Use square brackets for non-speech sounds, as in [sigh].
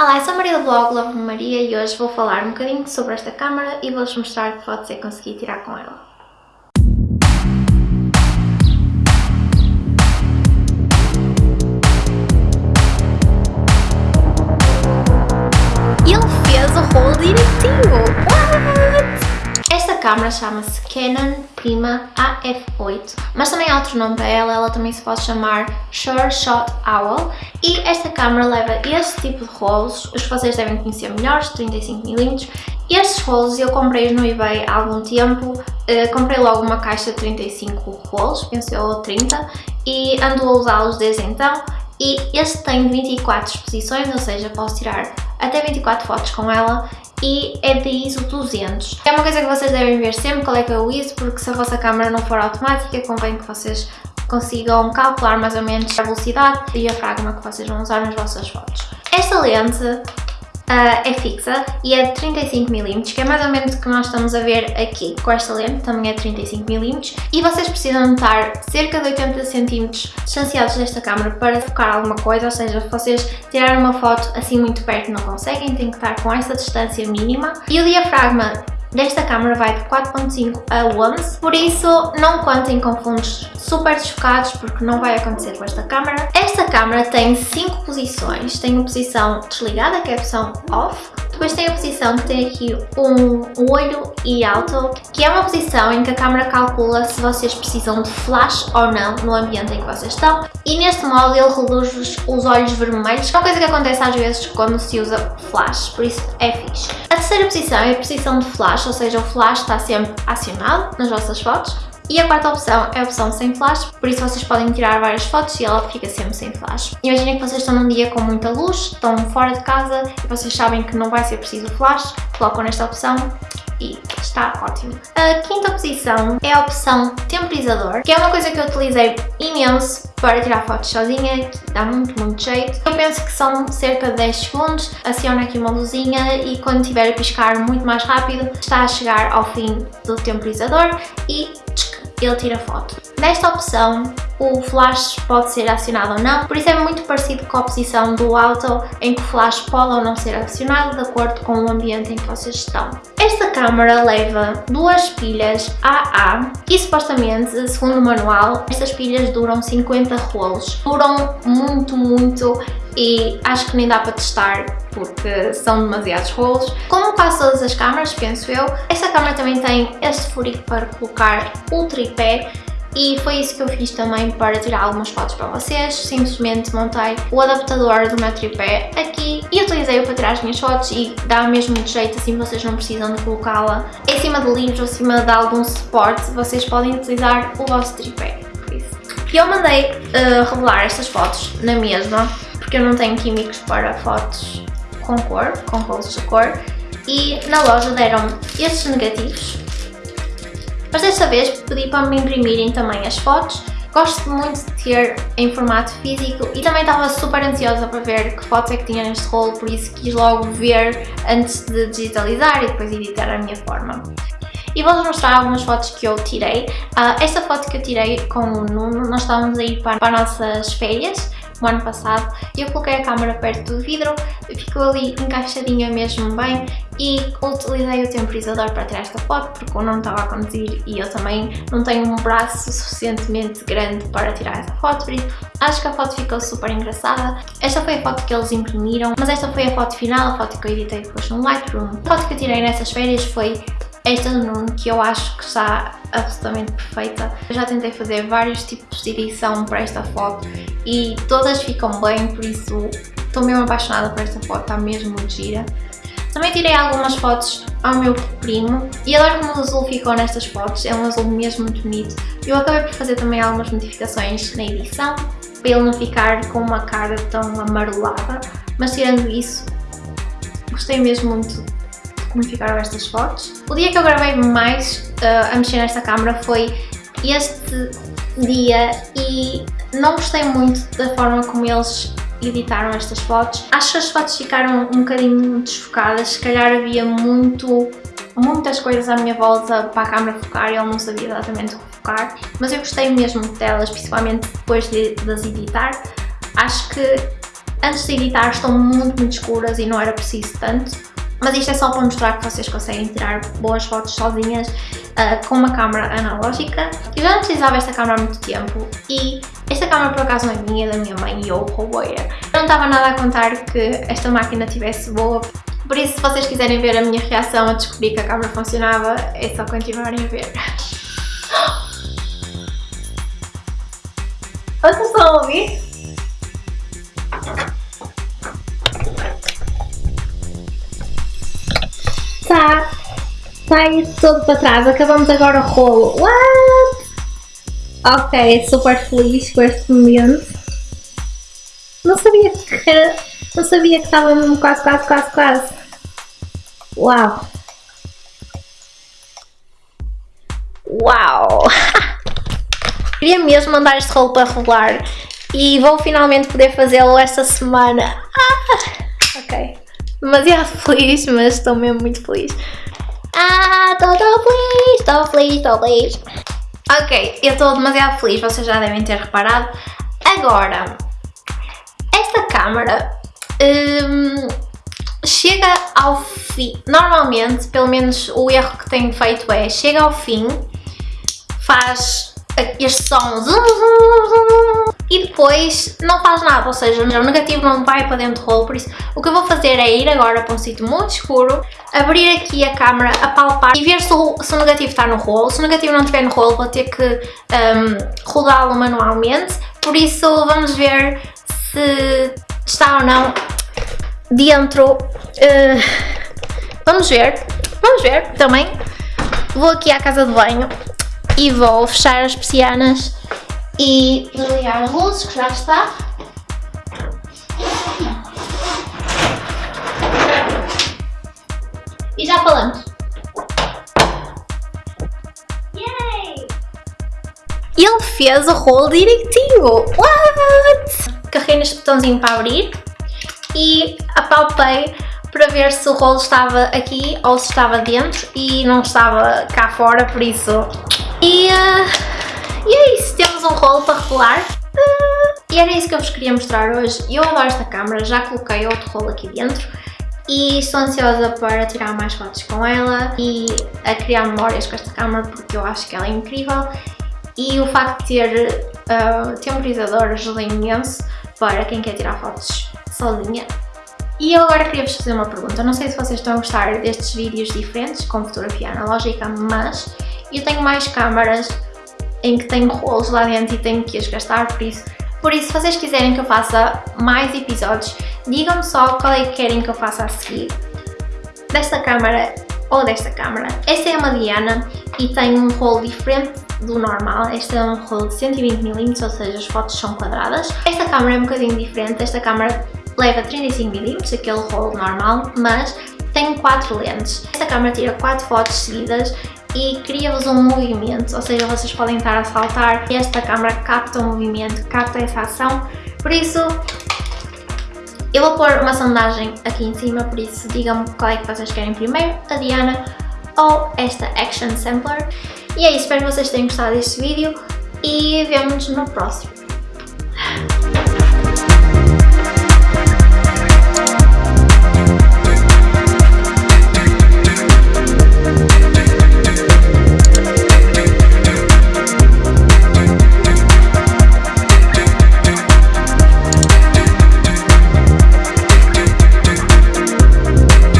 Olá, eu sou a Maria do blog Love Maria e hoje vou falar um bocadinho sobre esta câmera e vou-vos mostrar que fotos que consegui tirar com ela. Ele fez o rolo direitinho! Câmera chama-se Canon Prima AF8, mas também há outro nome para ela, ela também se pode chamar Sure Shot Owl e esta câmera leva este tipo de rolos, os que vocês devem conhecer melhores, 35mm. Estes rolos eu comprei no eBay há algum tempo, uh, comprei logo uma caixa de 35 rolos, penso eu, ou 30, e ando a usá-los desde então e este tem 24 exposições, ou seja, posso tirar até 24 fotos com ela e é de ISO 200. É uma coisa que vocês devem ver sempre qual é que é o ISO, porque se a vossa câmera não for automática, convém que vocês consigam calcular mais ou menos a velocidade e a diafragma que vocês vão usar nas vossas fotos. Esta lente uh, é fixa e é de 35mm, que é mais ou menos o que nós estamos a ver aqui com esta lente, também é de 35mm, e vocês precisam estar cerca de 80cm distanciados desta câmera para focar alguma coisa, ou seja, se vocês tirarem uma foto assim muito perto não conseguem, têm que estar com essa distância mínima. E o diafragma desta câmera vai de 4.5 a 11, por isso não contem com fundos super desfocados porque não vai acontecer com esta câmera. Esta câmera tem 5 posições, tem a posição desligada que é a opção off, depois tem a posição que tem aqui um olho e alto, que é uma posição em que a câmera calcula se vocês precisam de flash ou não no ambiente em que vocês estão. E neste modo ele reduz os olhos vermelhos, que é uma coisa que acontece às vezes quando se usa flash, por isso é fixe. A terceira posição é a posição de flash, ou seja, o flash está sempre acionado nas vossas fotos. E a quarta opção é a opção sem flash, por isso vocês podem tirar várias fotos e ela fica sempre sem flash. Imaginem que vocês estão num dia com muita luz, estão fora de casa e vocês sabem que não vai ser preciso flash, colocam nesta opção e está ótimo. A quinta posição é a opção temporizador, que é uma coisa que eu utilizei imenso para tirar fotos sozinha, que dá muito, muito jeito. Eu penso que são cerca de 10 segundos, aciona aqui uma luzinha e quando estiver a piscar muito mais rápido, está a chegar ao fim do temporizador e ele tira foto. Nesta opção, o flash pode ser acionado ou não, por isso é muito parecido com a posição do auto, em que o flash pode ou não ser acionado de acordo com o ambiente em que vocês estão. Esta câmera leva duas pilhas AA e supostamente, segundo o manual, estas pilhas duram 50 rolos. Duram muito, muito e acho que nem dá para testar porque são demasiados rolos. Como quase todas as câmaras, penso eu, esta câmera também tem este furico para colocar o tripé e foi isso que eu fiz também para tirar algumas fotos para vocês. Simplesmente montei o adaptador do meu tripé aqui e utilizei-o para tirar as minhas fotos e dá mesmo de jeito, assim vocês não precisam de colocá-la em cima de livros ou cima de algum suporte, vocês podem utilizar o vosso tripé. E eu mandei uh, revelar estas fotos na mesma, porque eu não tenho químicos para fotos com cor, com rolos de cor, e na loja deram estes negativos mas desta vez pedi para me imprimirem também as fotos. Gosto muito de ter em formato físico e também estava super ansiosa para ver que fotos é que tinha neste rolo, por isso quis logo ver antes de digitalizar e depois editar a minha forma. E vou-vos mostrar algumas fotos que eu tirei. Uh, esta foto que eu tirei com o Nuno, nós estávamos a ir para, para as nossas férias no ano passado eu coloquei a câmera perto do vidro, ficou ali encaixadinha mesmo bem e utilizei o temporizador para tirar esta foto porque eu não estava a conduzir e eu também não tenho um braço suficientemente grande para tirar essa foto, por isso acho que a foto ficou super engraçada. Esta foi a foto que eles imprimiram, mas esta foi a foto final, a foto que eu editei depois no Lightroom. A foto que eu tirei nessas férias foi esta Nuno, que eu acho que está absolutamente perfeita. Eu já tentei fazer vários tipos de edição para esta foto e todas ficam bem, por isso estou mesmo apaixonada por esta foto, está mesmo muito gira. Também tirei algumas fotos ao meu primo e adoro como o azul ficou nestas fotos, é um azul mesmo muito bonito. Eu acabei por fazer também algumas modificações na edição, para ele não ficar com uma cara tão amarelada, mas tirando isso, gostei mesmo muito como ficaram estas fotos. O dia que eu gravei mais uh, a mexer nesta câmera foi este dia e não gostei muito da forma como eles editaram estas fotos. Acho que as fotos ficaram um bocadinho desfocadas, se calhar havia muito, muitas coisas à minha volta para a câmera focar e ele não sabia exatamente o que focar, mas eu gostei mesmo delas, principalmente depois de, de as editar. Acho que antes de editar estão muito, muito escuras e não era preciso tanto. Mas isto é só para mostrar que vocês conseguem tirar boas fotos sozinhas uh, com uma câmera analógica. Eu já não precisava desta câmera há muito tempo e esta câmera por acaso não é minha, é da minha mãe e eu roubei-a. Não estava nada a contar que esta máquina tivesse boa, por isso se vocês quiserem ver a minha reação a descobrir que a câmera funcionava, é só continuarem a ver. [gasps] Vocês estão a ouvir? Isso todo para trás, acabamos agora o rolo. What? Ok, super feliz com este momento. Não sabia que era, não sabia que estava mesmo quase, quase, quase, quase. Uau! Uau! [laughs] Queria mesmo mandar este rolo para rolar e vou finalmente poder fazê-lo esta semana. Ah, ok. Demasiado [laughs] feliz, mas estou mesmo muito feliz. Ah, estou feliz, estou feliz, estou feliz. Ok, eu estou demasiado feliz, vocês já devem ter reparado. Agora, esta câmera hum, chega ao fim. Normalmente, pelo menos o erro que tenho feito é, chega ao fim, faz este som e depois não faz nada, ou seja, o negativo não vai para dentro do rolo, por isso o que eu vou fazer é ir agora para um sítio muito escuro, abrir aqui a câmera, apalpar e ver se o, se o negativo está no rolo. Se o negativo não estiver no rolo vou ter que um, rodá-lo manualmente, por isso vamos ver se está ou não dentro. Uh, vamos ver, vamos ver também. Vou aqui à casa de banho e vou fechar as persianas e desligar a luz que já está. E já falamos. Yay! Ele fez o rolo direitinho! What? Carreguei neste botãozinho para abrir e apalpei para ver se o rolo estava aqui ou se estava dentro e não estava cá fora, por isso e, uh, e é isso, temos um rolo para rolar. Uh, e era isso que eu vos queria mostrar hoje. Eu adoro esta câmera, já coloquei outro rolo aqui dentro e estou ansiosa para tirar mais fotos com ela e a criar memórias com esta câmera porque eu acho que ela é incrível e o facto de ter uh, temporizador ajuda imenso para quem quer tirar fotos sozinha. E eu agora queria vos fazer uma pergunta, não sei se vocês estão a gostar destes vídeos diferentes com fotografia analógica, mas eu tenho mais câmaras em que tenho rolos lá dentro e tenho que as gastar, por isso, por isso se vocês quiserem que eu faça mais episódios, digam-me só qual é que querem que eu faça a seguir. Desta câmara ou desta câmara. Esta é uma Diana e tem um rolo diferente do normal. Este é um rolo de 120mm, ou seja, as fotos são quadradas. Esta câmara é um bocadinho diferente. Esta câmara leva 35mm, aquele rolo normal, mas tem 4 lentes. Esta câmera tira 4 fotos seguidas e cria-vos um movimento, ou seja, vocês podem estar a saltar e esta câmera capta o movimento, capta essa ação, por isso eu vou pôr uma sondagem aqui em cima, por isso digam-me qual é que vocês querem primeiro, a Diana ou esta Action Sampler. E é isso, espero que vocês tenham gostado deste vídeo e vemo-nos no próximo.